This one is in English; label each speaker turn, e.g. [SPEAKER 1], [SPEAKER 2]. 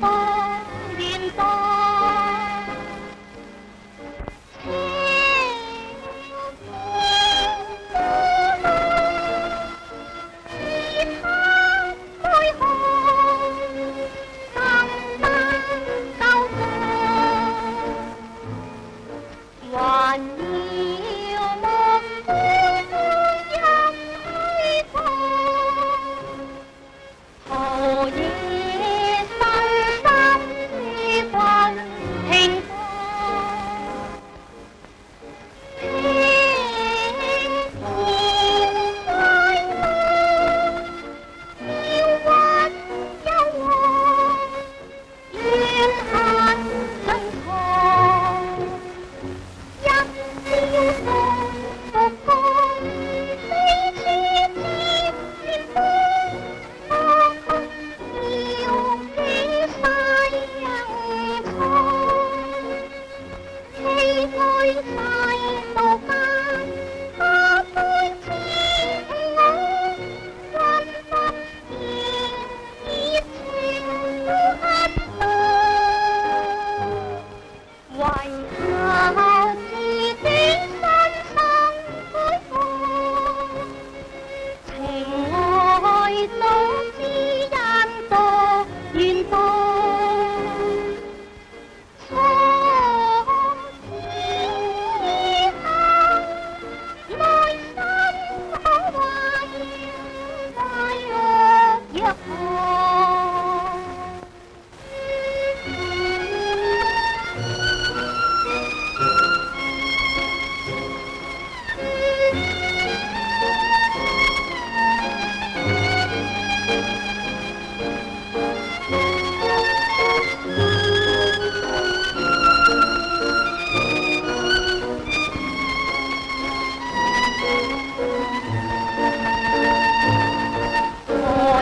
[SPEAKER 1] Bye.